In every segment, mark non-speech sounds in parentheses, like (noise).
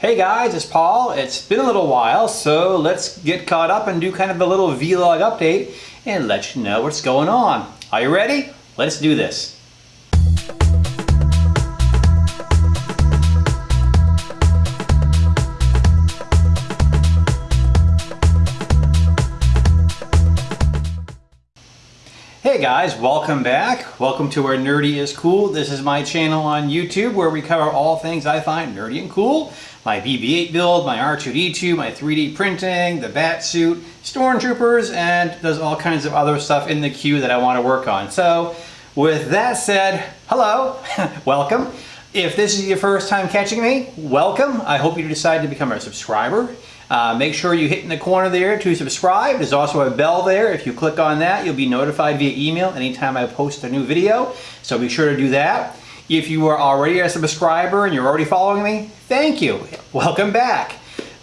Hey guys, it's Paul. It's been a little while, so let's get caught up and do kind of a little vlog update and let you know what's going on. Are you ready? Let's do this. Hey guys, welcome back. Welcome to where Nerdy is Cool. This is my channel on YouTube where we cover all things I find nerdy and cool. My BB-8 build, my R2-D2, my 3D printing, the bat suit, stormtroopers, and there's all kinds of other stuff in the queue that I want to work on. So with that said, hello, (laughs) welcome. If this is your first time catching me, welcome. I hope you decide to become a subscriber. Uh, make sure you hit in the corner there to subscribe. There's also a bell there. If you click on that, you'll be notified via email anytime I post a new video. So be sure to do that. If you are already a subscriber and you're already following me, thank you. Welcome back.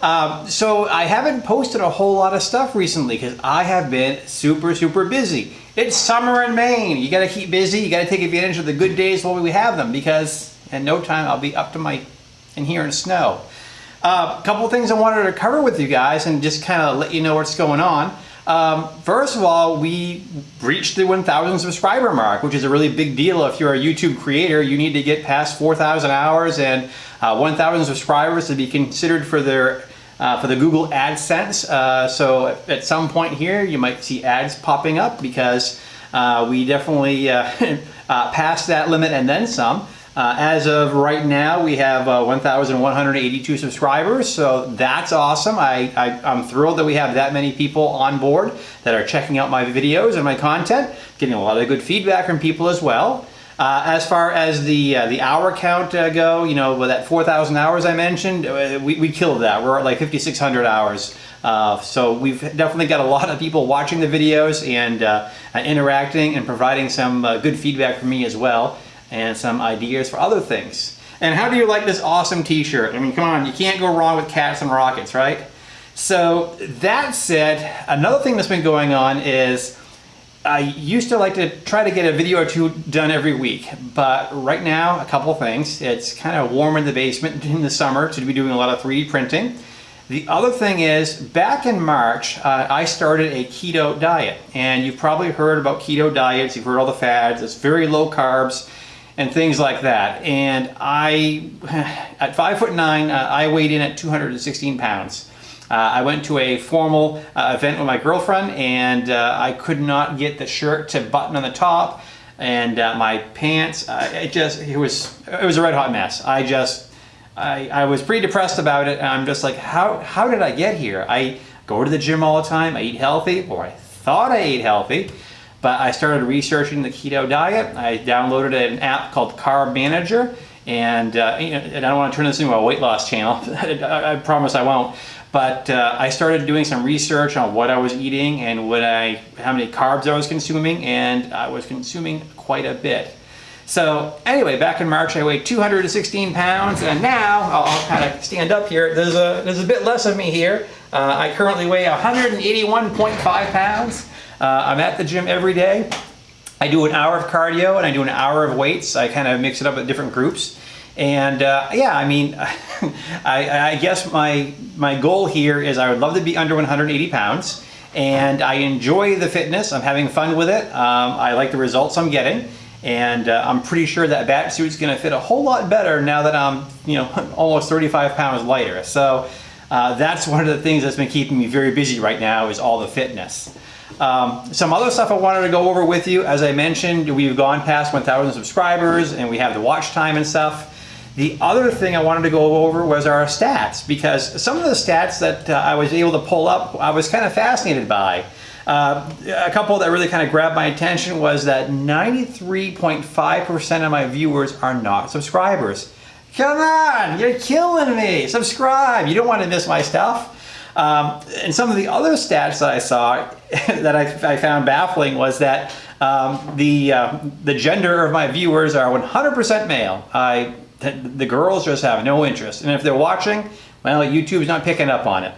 Um, so I haven't posted a whole lot of stuff recently because I have been super, super busy. It's summer in Maine. You got to keep busy. You got to take advantage of the good days while we have them because in no time I'll be up to my in here in snow. A uh, couple things I wanted to cover with you guys and just kind of let you know what's going on. Um, first of all, we reached the 1,000 subscriber mark, which is a really big deal. If you're a YouTube creator, you need to get past 4,000 hours and uh, 1,000 subscribers to be considered for their uh, for the Google AdSense. Uh, so at some point here, you might see ads popping up because uh, we definitely uh, (laughs) uh, passed that limit and then some. Uh, as of right now, we have uh, 1,182 subscribers, so that's awesome. I, I, am thrilled that we have that many people on board that are checking out my videos and my content, getting a lot of good feedback from people as well. Uh, as far as the uh, the hour count uh, go, you know, with that 4,000 hours I mentioned, uh, we, we killed that. We're at like 5,600 hours. So we've definitely got a lot of people watching the videos and interacting and providing some good feedback for me as well and some ideas for other things. And how do you like this awesome t-shirt? I mean, come on, you can't go wrong with cats and rockets, right? So that said, another thing that's been going on is I used to like to try to get a video or two done every week, but right now, a couple things. It's kind of warm in the basement (laughs) in the summer to be doing a lot of 3D printing. The other thing is, back in March, uh, I started a keto diet, and you've probably heard about keto diets, you've heard all the fads, it's very low carbs, and things like that. And I, at five foot nine, uh, I weighed in at 216 pounds. Uh, I went to a formal uh, event with my girlfriend and uh, I could not get the shirt to button on the top and uh, my pants, uh, it just, it was, it was a red hot mess. I just, I, I was pretty depressed about it I'm just like, how, how did I get here? I go to the gym all the time, I eat healthy, or I thought I ate healthy, but I started researching the keto diet. I downloaded an app called Carb Manager, and, uh, and I don't want to turn this into a weight loss channel. (laughs) I, I, promise I won't. But uh, I started doing some research on what I was eating and what I, how many carbs I was consuming, and I was consuming quite a bit. So anyway, back in March I weighed 216 pounds, and now I'll, I'll kind of stand up here. There's a there's a bit less of me here. Uh, I currently weigh 181.5 pounds. Uh, I'm at the gym every day. I do an hour of cardio and I do an hour of weights. I kind of mix it up with different groups. And uh, yeah, I mean, (laughs) I, I, guess my, my goal here is I would love to be under 180 pounds and I enjoy the fitness. I'm having fun with it. Um, I like the results I'm getting. And uh, I'm pretty sure that bat suit's gonna fit a whole lot better now that I'm, you know, (laughs) almost 35 pounds lighter. So uh, that's one of the things that's been keeping me very busy right now is all the fitness. Um, some other stuff I wanted to go over with you. As I mentioned, we've gone past 1,000 subscribers and we have the watch time and stuff. The other thing I wanted to go over was our stats because some of the stats that uh, I was able to pull up, I was kind of fascinated by. Uh, a couple that really kind of grabbed my attention was that 93.5% of my viewers are not subscribers. Come on, you're killing me. Subscribe. You don't want to miss my stuff. Um, and some of the other stats that I saw (laughs) that I, I found baffling was that um, the, uh, the gender of my viewers are 100% male. I, the girls just have no interest. And if they're watching, well, YouTube's not picking up on it.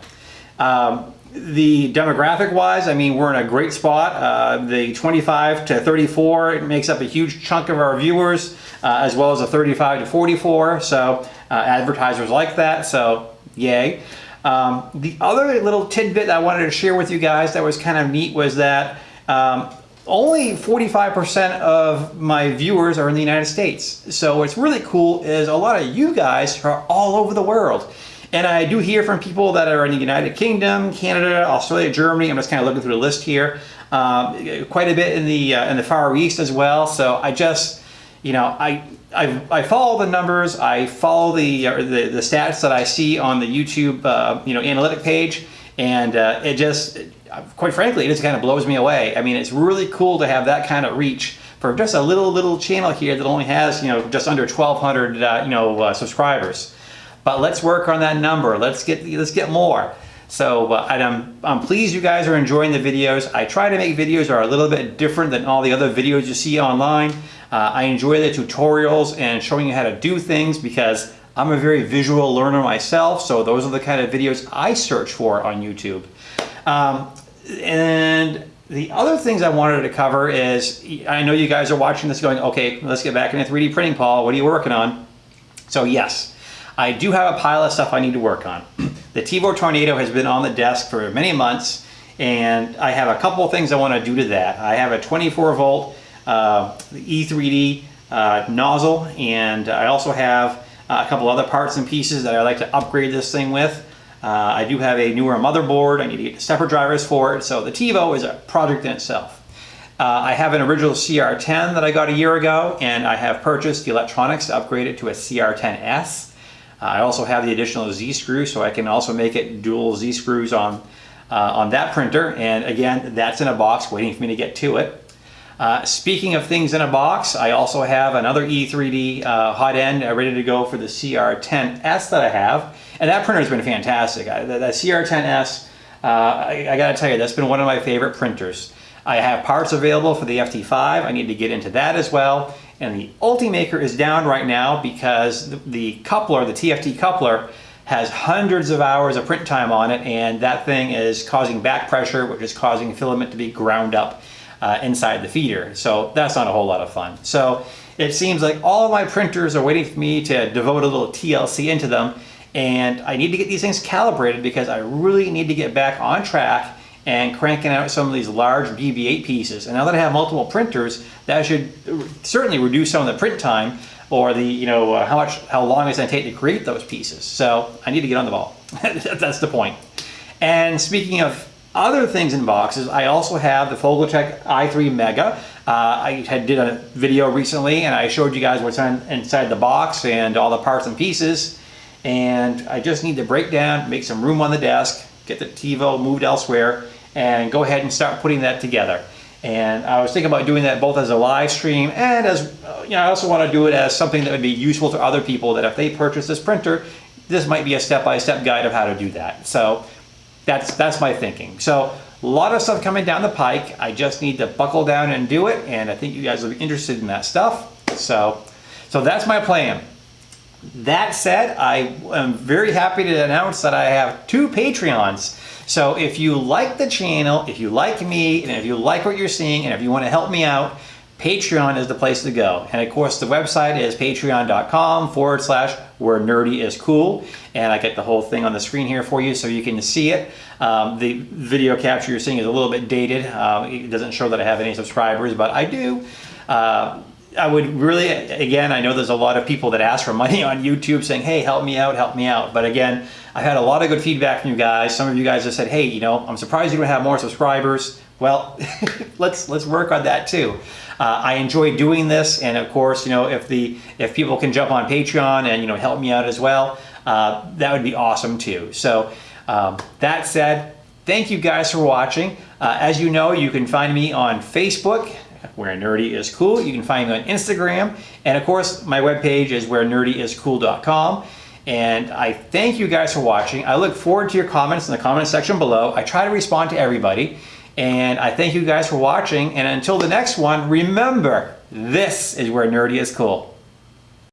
Um, the demographic wise, I mean, we're in a great spot. Uh, the 25 to 34 it makes up a huge chunk of our viewers, uh, as well as the 35 to 44. So uh, advertisers like that, so yay. Um, the other little tidbit I wanted to share with you guys that was kind of neat was that um, only 45% of my viewers are in the United States. So what's really cool is a lot of you guys are all over the world. And I do hear from people that are in the United Kingdom, Canada, Australia, Germany. I'm just kind of looking through the list here. Um, quite a bit in the uh, in the Far East as well. So I just, you know, I I, I follow the numbers. I follow the, uh, the the stats that I see on the YouTube uh, you know analytic page, and uh, it just quite frankly it just kind of blows me away. I mean, it's really cool to have that kind of reach for just a little little channel here that only has you know just under 1,200 uh, you know uh, subscribers. But let's work on that number. Let's get let's get more. So uh, I'm, I'm pleased you guys are enjoying the videos. I try to make videos that are a little bit different than all the other videos you see online. Uh, I enjoy the tutorials and showing you how to do things because I'm a very visual learner myself. So those are the kind of videos I search for on YouTube. Um, and the other things I wanted to cover is, I know you guys are watching this going, okay, let's get back into 3D printing, Paul. What are you working on? So yes, I do have a pile of stuff I need to work on. The Tevo Tornado has been on the desk for many months and I have a couple of things I want to do to that. I have a 24 volt uh, E3D uh, nozzle and I also have a couple other parts and pieces that I like to upgrade this thing with. Uh, I do have a newer motherboard. I need to get stepper drivers for it. So the Tevo is a project in itself. Uh, I have an original CR10 that I got a year ago and I have purchased the electronics to upgrade it to a CR10S. Uh, I also have the additional Z screw so I can also make it dual Z screws on, uh, on that printer. And again, that's in a box waiting for me to get to it. Uh, speaking of things in a box, I also have another E3D uh, hot end uh, ready to go for the CR10S that I have. And that printer has been fantastic. I, the, the CR10S, uh, I, I gotta tell you, that's been one of my favorite printers. I have parts available for the FT5. I need to get into that as well. And the Ultimaker is down right now because the, coupler, the PTFE coupler, has hundreds of hours of print time on it and that thing is causing back pressure which is causing filament to be ground up uh, inside the feeder. So that's not a whole lot of fun. So it seems like all my printers are waiting for me to devote a little TLC into them and I need to get these things calibrated because I really need to get back on track and cranking out some of these large BB-8 pieces. And now that I have multiple printers, that should certainly reduce some of the print time or the, you know, uh, how much, how long it's gonna take to create those pieces. So I need to get on the ball. (laughs) That's the point. And speaking of other things in boxes, I also have the Folger Tech i3 Mega. Uh, I had did a video recently and I showed you guys what's on, inside the box and all the parts and pieces. And I just need to break down, make some room on the desk, get the Tevo moved elsewhere, and go ahead and start putting that together. And I was thinking about doing that both as a live stream and as, you know, I also want to do it as something that would be useful to other people that if they purchase this printer, this might be a step-by-step -step guide of how to do that. So that's, that's my thinking. So a lot of stuff coming down the pike. I just need to buckle down and do it. And I think you guys will be interested in that stuff. So, so that's my plan. That said, I am very happy to announce that I have two Patreons. So if you like the channel, if you like me, and if you like what you're seeing, and if you want to help me out, Patreon is the place to go. And of course, the website is patreon.com forward slash where nerdy is cool. And I get the whole thing on the screen here for you so you can see it. Um, the video capture you're seeing is a little bit dated. Uh, it doesn't show that I have any subscribers, but I do. Uh, I would really, again, I know there's a lot of people that ask for money (laughs) on YouTube saying, hey, help me out, help me out. But again, I've had a lot of good feedback from you guys. Some of you guys have said, hey, you know, I'm surprised you don't have more subscribers. Well, (laughs) let's let's work on that too. Uh, I enjoy doing this, and of course, you know, if the if people can jump on Patreon and you know help me out as well, uh, that would be awesome too. So um, that said, thank you guys for watching. Uh, as you know, you can find me on Facebook where nerdy is cool. You can find me on Instagram. And of course, my webpage is where nerdy is nerdyiscool.com. And I thank you guys for watching. I look forward to your comments in the comment section below. I try to respond to everybody. And I thank you guys for watching. And until the next one, remember, this is where nerdy is cool.